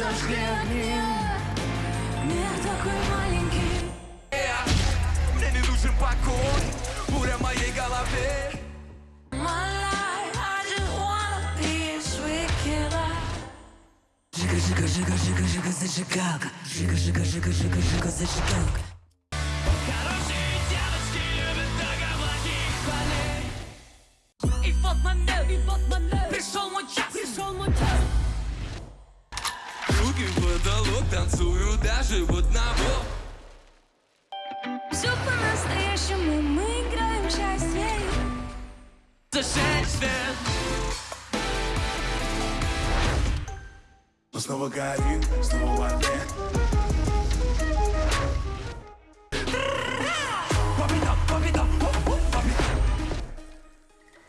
зажгли огни Мир такой маленький Мне не нужен покой Буря в моей голове Жига, жига, жига, жига, жига, зажигалка Жига, жига, жига, жига, жига, зажигалка Хорошие девочки любят только плохих парней И вот момент, и вот момент Пришел мой потолок, танцую даже в одного. Все по-настоящему, мы играем счастье. Свет Но снова горит, снова огне